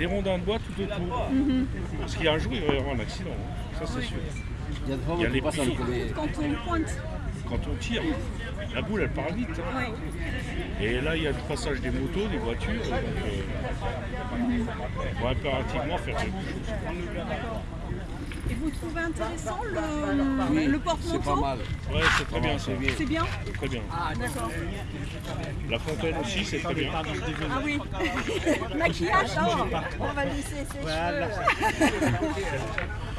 des rondins de bois tout autour. Parce qu'il y a un jour, il va y avoir un accident. hein. Ça, c'est sûr. Il y a des fois, Il y a les pieds. Quand on pointe. Quand on tire, la boule, elle part vite. hein. Ouais. Et là, il y a le passage des motos, des voitures. Donc, euh, il faut impérativement faire quelque chose. Et vous trouvez intéressant le, le C'est porte-manteau pas mal. Ouais, c'est très bien c'est bien. C'est bien C'est très bien. D'accord. La fontaine aussi, c'est très bien. Ah oui. Maquillage, oh, on va laisser ses cheveux.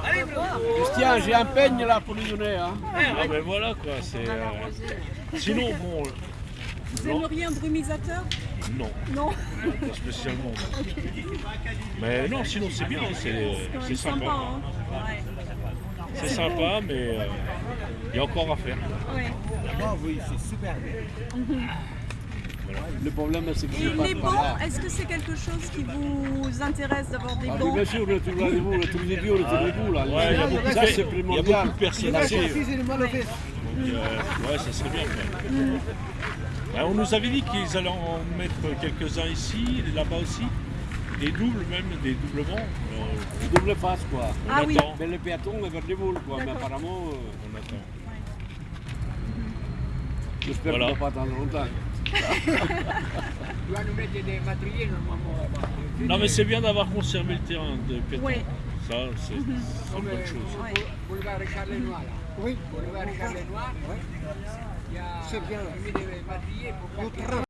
Christian, j'ai un peigne là pour lui donner. Hein. Ah ben voilà quoi. C'est. euh, Sinon, bon, Vous aimeriez un brumisateur? Non, Non pas spécialement. Mais non, sinon c'est bien, c'est sympa. sympa. Hein ouais. C'est sympa, mais euh, il y a encore à faire. Ouais. oui, c'est super bien. Le problème, c'est que Et les là. est-ce que c'est quelque chose qui vous intéresse d'avoir des Ah, oui, bancs bien sûr, le truc là, vous, le truc des vieux, le truc des bouts, là. Ouais, il y a beaucoup, ça, de- c'est il y a beaucoup primordial. de personnes. Donc, euh, ouais, ça serait bien. Ben, on nous avait dit qu'ils allaient en mettre quelques-uns ici, là-bas aussi. Des doubles même, des doublements. Euh, Double face, quoi. on Ah oui. attend. Mais le piéton est vers les boules, quoi. Mais apparemment, euh, On attend. j'espère Voilà. qu'on va pas attendre longtemps. Tu vas nous mettre des matériels normalement là-bas. Non mais c'est bien d'avoir conservé le terrain de pétanque. Ouais. Ça, c'est c'est une bonne chose. Ouais. Boulevard Richard Lenoir là. Oui, Boulevard Richard Lenoir. A C'est bien.